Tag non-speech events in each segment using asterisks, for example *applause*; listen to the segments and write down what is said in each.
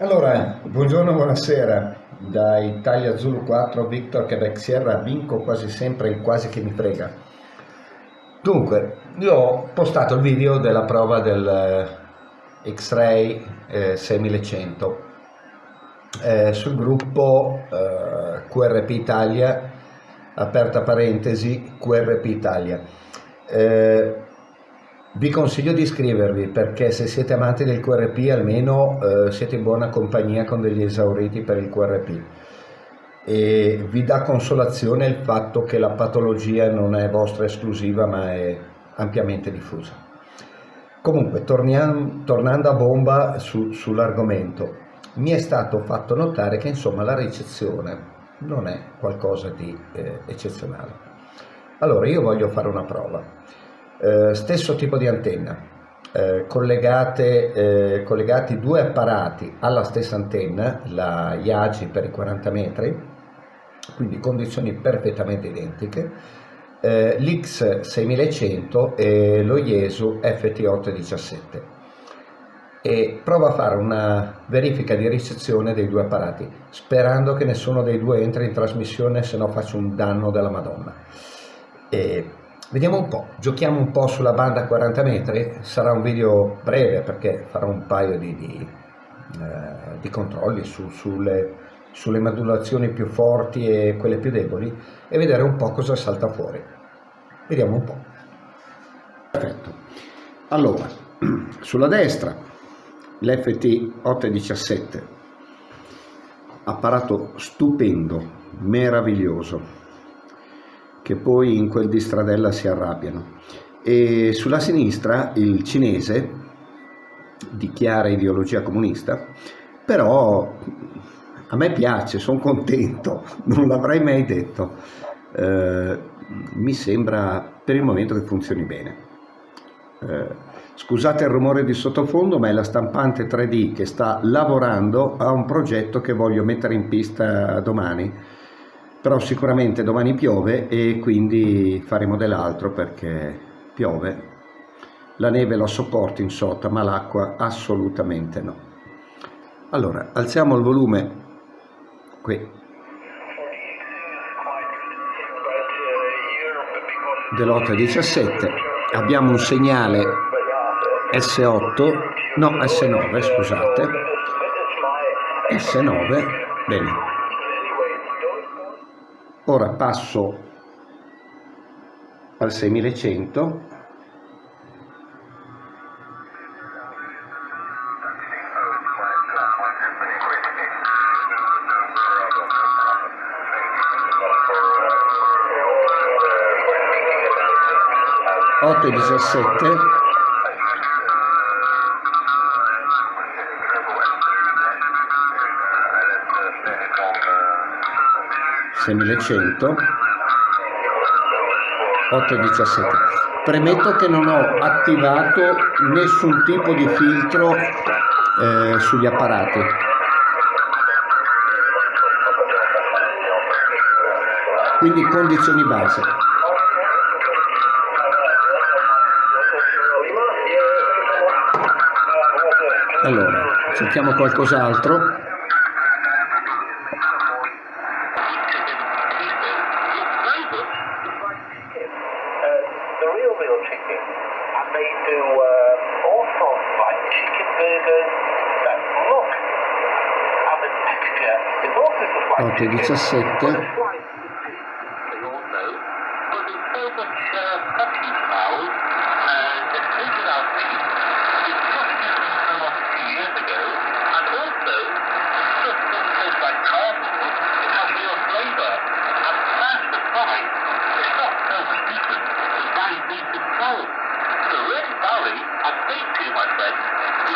Allora, buongiorno, buonasera. Da Italia Zulu 4, Victor Quebec Sierra, vinco quasi sempre il quasi che mi frega. Dunque, io ho postato il video della prova del eh, X-Ray eh, 6100 eh, sul gruppo eh, QRP Italia, aperta parentesi, QRP Italia. Eh, vi consiglio di iscrivervi perché se siete amanti del QRP almeno eh, siete in buona compagnia con degli esauriti per il QRP e vi dà consolazione il fatto che la patologia non è vostra esclusiva ma è ampiamente diffusa. Comunque, torniamo, tornando a bomba su, sull'argomento, mi è stato fatto notare che insomma la ricezione non è qualcosa di eh, eccezionale. Allora io voglio fare una prova eh, stesso tipo di antenna, eh, collegate, eh, collegati due apparati alla stessa antenna, la Yagi per i 40 metri, quindi condizioni perfettamente identiche, eh, l'X6100 e lo Iesu FT817 e prova a fare una verifica di ricezione dei due apparati sperando che nessuno dei due entri in trasmissione se no faccio un danno della madonna. E Vediamo un po', giochiamo un po' sulla banda a 40 metri, sarà un video breve perché farò un paio di, di, eh, di controlli su, sulle, sulle modulazioni più forti e quelle più deboli e vedere un po' cosa salta fuori. Vediamo un po'. Perfetto. Allora, *clears throat* sulla destra l'FT 817, apparato stupendo, meraviglioso, che poi in quel di Stradella si arrabbiano. E sulla sinistra il cinese di chiara ideologia comunista, però a me piace, sono contento, *laughs* non l'avrei mai detto. Eh, mi sembra per il momento che funzioni bene. Eh, scusate il rumore di sottofondo, ma è la stampante 3D che sta lavorando a un progetto che voglio mettere in pista domani però sicuramente domani piove e quindi faremo dell'altro perché piove. La neve la sopporto in sotto, ma l'acqua assolutamente no. Allora, alziamo il volume qui. Dell'817, abbiamo un segnale S8, no S9 scusate, S9, bene, ora passo al 6100 8 e 17 6100 817 premetto che non ho attivato nessun tipo di filtro eh, sugli apparati. Quindi condizioni base. Allora cerchiamo qualcos'altro wheel chicken, and they do uh, all sorts like chicken burgers that look and the texture is also just like.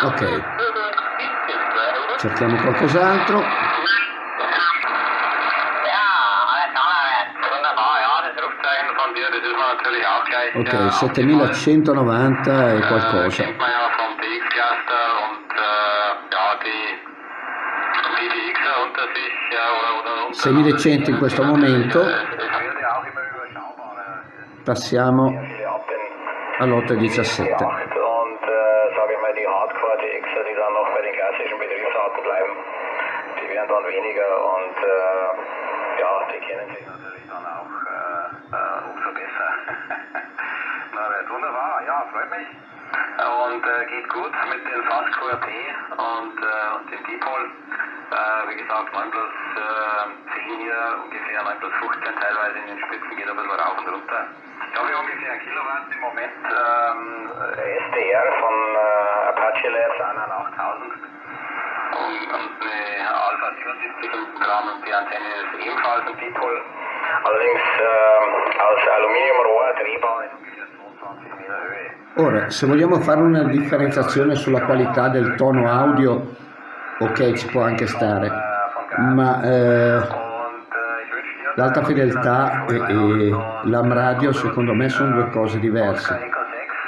Ok cerchiamo qualcos'altro Ok, 7190 e qualcosa. 6100 in questo momento. Passiamo all'817. Und äh, geht gut mit den Fast QRP und, äh, und dem Dipol. Äh, wie gesagt, 9 plus äh, 10 hier, ungefähr 9 plus 15 teilweise in den Spitzen, geht ein bisschen rauf und runter. Ich habe ungefähr ein Kilowatt im Moment ähm, SDR von äh, Apache Labs an 8000 und, und eine Alpha 77 im Rahmen und die Antenne ist ebenfalls ein Dipol. Allerdings ähm, aus Aluminiumrohr, Drehbau Ora, se vogliamo fare una differenziazione sulla qualità del tono audio, ok, ci può anche stare, ma eh, l'alta fedeltà e, e l'AM radio secondo me sono due cose diverse.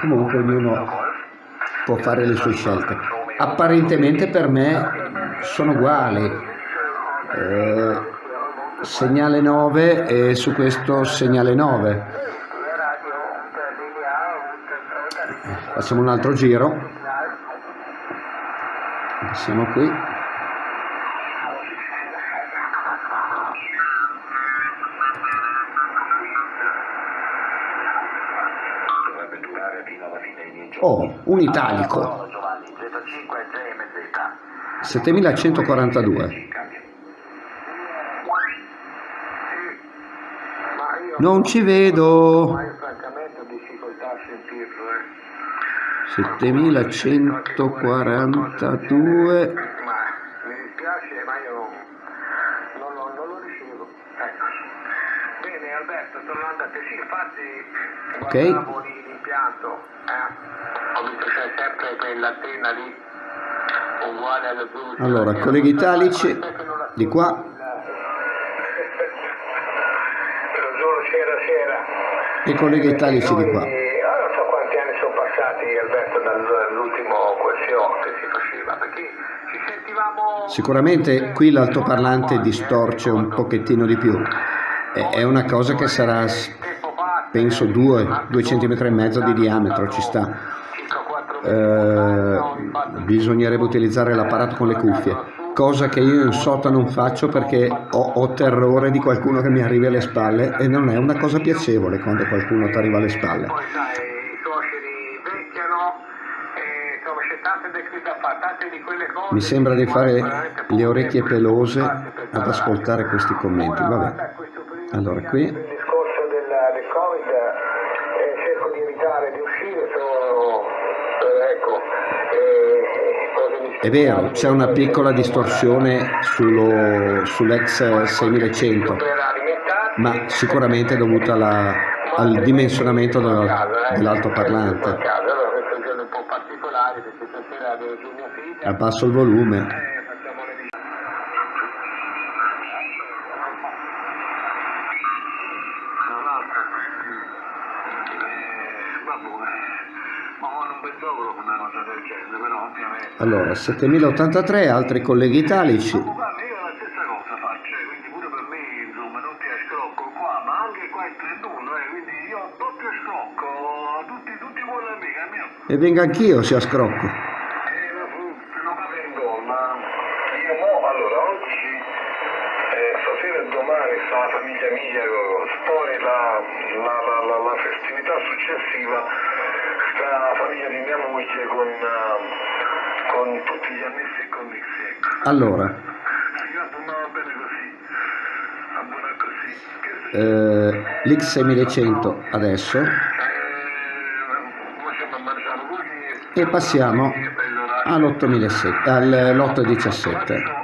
Comunque ognuno può fare le sue scelte. Apparentemente per me sono uguali. Eh, segnale 9 e su questo segnale 9. Facciamo un altro giro. Siamo qui. Oh, un italico. Buono, Giovanni, Z5 e JMZ. 7142. Cambia. Non ci vedo. 7142 ma mi dispiace ma io non lo ricevo bene Alberto sono andato a pesare Ok. l'impianto, eh? Ho visto c'è sempre quell'antenna lì uguale alla blu. Allora, colleghi italici di qua. E colleghi italici di qua passati Alberto dall'ultimo QSO che si faceva, perché ci sentivamo... Sicuramente qui l'altoparlante distorce un pochettino di più. È una cosa che sarà, s- penso, 2 cm e mezzo di diametro, ci sta. Eh, bisognerebbe utilizzare l'apparato con le cuffie, cosa che io in sota non faccio perché ho, ho terrore di qualcuno che mi arrivi alle spalle e non è una cosa piacevole quando qualcuno ti arriva alle spalle. Poi sai, i suoceri vecchiano, e, insomma c'è tante de- da fare, tante di quelle cose... Mi sembra di fare le orecchie pelose ad ascoltare questi commenti. Vabbè. Allora, qui. Il discorso del, del Covid eh, cerco di evitare di uscire, sono eh, ecco, eh, È vero, c'è una piccola distorsione sull'ex 6100, per alimentarsi, ma sicuramente è dovuta alla- al dimensionamento della- dell'altoparlante. Genere, però ovviamente. Allora, 7083, altri colleghi italici. Ma guarda, io la stessa cosa faccio, eh, quindi pure per me, insomma, non ti scrocco qua, ma anche qua è 31, eh, quindi io doppio scrocco, tutti, tutti buoni amici, almeno. E venga anch'io se a scrocco. Eh, ma fu- non vado in gol, ma io mo, allora, oggi, eh, stasera e domani sta la famiglia mia, poi la, la, la, la, la festività successiva sta la famiglia di mia moglie con, eh, con tutti gli annessi e connessi, ecco. Allora, non va bene così, bene così. Eh, l'X6100 adesso Eh, e passiamo all'8007,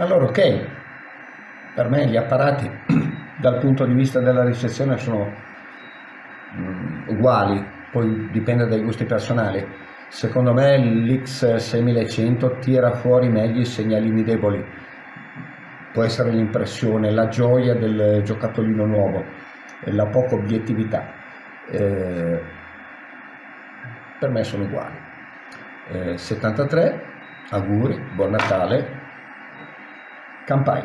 Allora ok, per me gli apparati *clears throat* dal punto di vista della ricezione sono mm, uguali, poi dipende dai gusti personali. Secondo me l'X6100 tira fuori meglio i segnalini deboli, può essere l'impressione, la gioia del giocattolino nuovo, la poca obiettività. Eh, per me sono uguali. Eh, 73, auguri, buon Natale, Campai